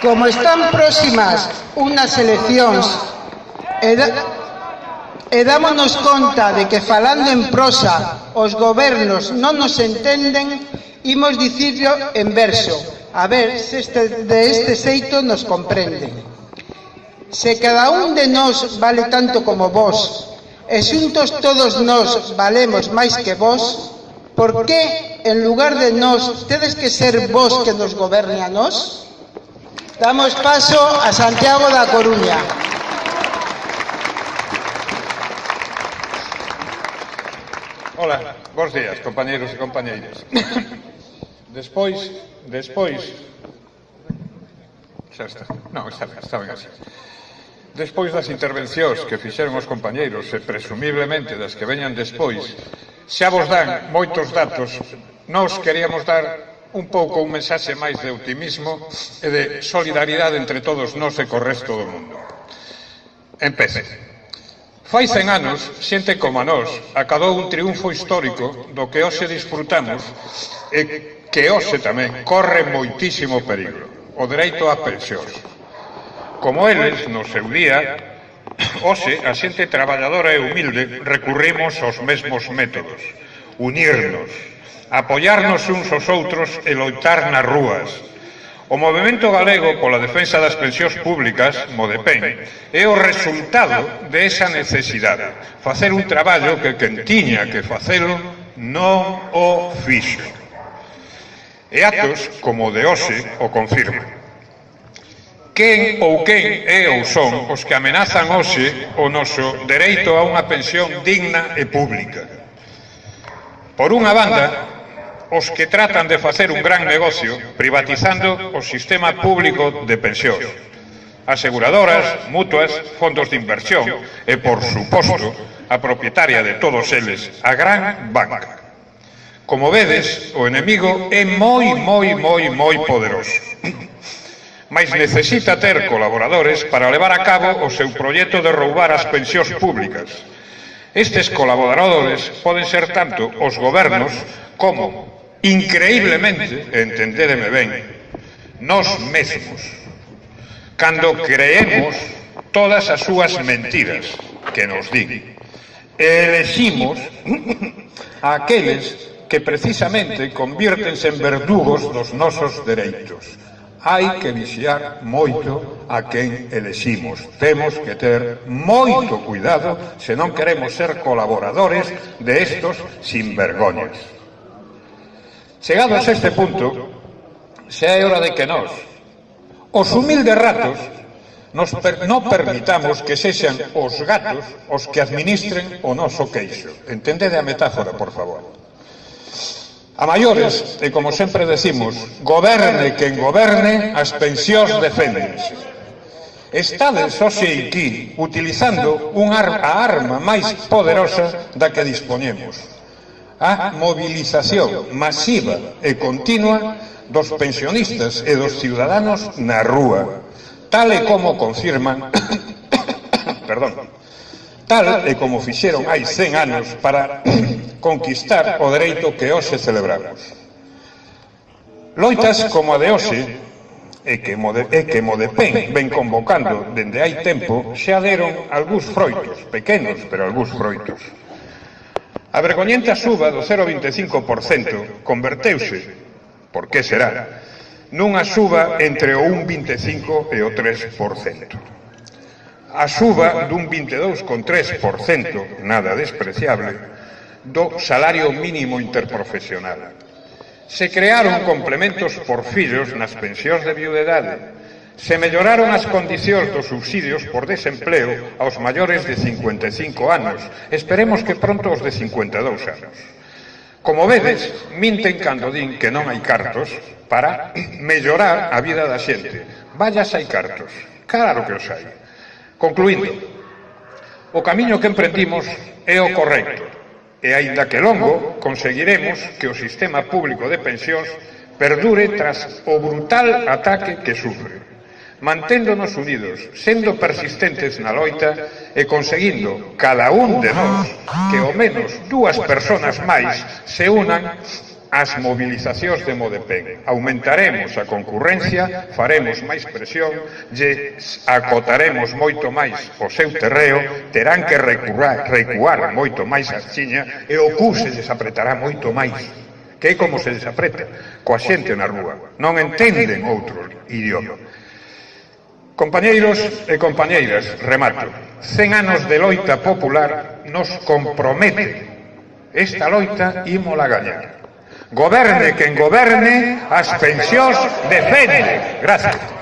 Como están próximas unas eleccións e, da, e dámonos conta de que falando en prosa os gobernos non nos entenden, imos dicirlo en verso, a ver se este, de este xeito nos comprenden. Se cada un de nós vale tanto como vos, e xuntos todos nós valemos máis que vos, por que en lugar de nós tedes que ser vos que nos goberne a nós? Damos paso a Santiago da Coruña. Hola, bons días, compañeiros e compañeiras. Despois, despois... Xa está. Non, xa está ben así. Despois das intervencións que fixeron os compañeiros e presumiblemente das que veñan despois, xa vos dan moitos datos, nós queríamos dar un pouco un mensaxe máis de optimismo e de solidaridade entre todos nós e co resto do mundo. Empece. Fai cen anos, xente como a nós acadou un triunfo histórico do que hoxe disfrutamos e que hoxe tamén corre moitísimo perigo, o dereito á pensións. Como eles, no seu día, hoxe a xente traballadora e humilde recurrimos aos mesmos métodos, unirnos, apoiarnos uns aos outros e loitar nas rúas. O movimento galego pola defensa das pensións públicas, Modepen, é o resultado de esa necesidade, facer un traballo que quen tiña que facelo non o fixo. E actos como o de hoxe o confirman quen ou quen é ou son os que amenazan hoxe o noso dereito a unha pensión digna e pública. Por unha banda, os que tratan de facer un gran negocio privatizando o sistema público de pensións. Aseguradoras, mutuas, fondos de inversión e, por suposto, a propietaria de todos eles, a gran banca. Como vedes, o enemigo é moi, moi, moi, moi poderoso. Mas necesita ter colaboradores para levar a cabo o seu proxecto de roubar as pensións públicas, Estes colaboradores poden ser tanto os gobernos como, increíblemente, entendédeme ben, nós mesmos, cando creemos todas as súas mentiras que nos din. E eleximos a aqueles que precisamente convírtense en verdugos dos nosos dereitos hai que vixiar moito a quen eleximos. Temos que ter moito cuidado se non queremos ser colaboradores de estos sinvergoñas. Chegados a este punto, xa é hora de que nós, os humildes ratos, nos per, non permitamos que sexan os gatos os que administren o noso queixo. Entendede a metáfora, por favor. A maiores, e como sempre decimos, goberne quen goberne, as pensións deféndense. Estades hoxe aquí utilizando un ar a arma máis poderosa da que dispoñemos. A movilización masiva e continua dos pensionistas e dos ciudadanos na rúa, tal e como confirman perdón, tal e como fixeron hai 100 anos para conquistar o dereito que hoxe celebramos. Loitas como a de hoxe, e que, mode, e que Modepen ven convocando dende hai tempo, xa deron algúns froitos, pequenos, pero algúns froitos. A vergoñenta suba do 0,25% converteuse, por que será, nunha suba entre o 1,25 e o 3% a suba dun 22,3%, nada despreciable, do salario mínimo interprofesional. Se crearon complementos por fillos nas pensións de viudedade, se melloraron as condicións dos subsidios por desempleo aos maiores de 55 anos, esperemos que pronto os de 52 anos. Como vedes, minten cando din que non hai cartos para mellorar a vida da xente. Vallas hai cartos, claro que os hai Concluindo, o camiño que emprendimos é o correcto, e aínda que longo, conseguiremos que o sistema público de pensións perdure tras o brutal ataque que sufre manténdonos unidos, sendo persistentes na loita e conseguindo cada un de nós que ao menos dúas persoas máis se unan as movilizacións de Modepen. Aumentaremos a concurrencia, faremos máis presión, lle acotaremos moito máis o seu terreo, terán que recuar, recuar moito máis a Chiña e o cu se desapretará moito máis que é como se desapreta coa xente na rúa. Non entenden outro idioma. Compañeiros e compañeiras, remato. Cen anos de loita popular nos compromete. Esta loita ímola gañar. Goberne quen goberne, as pensións defende. Gracias.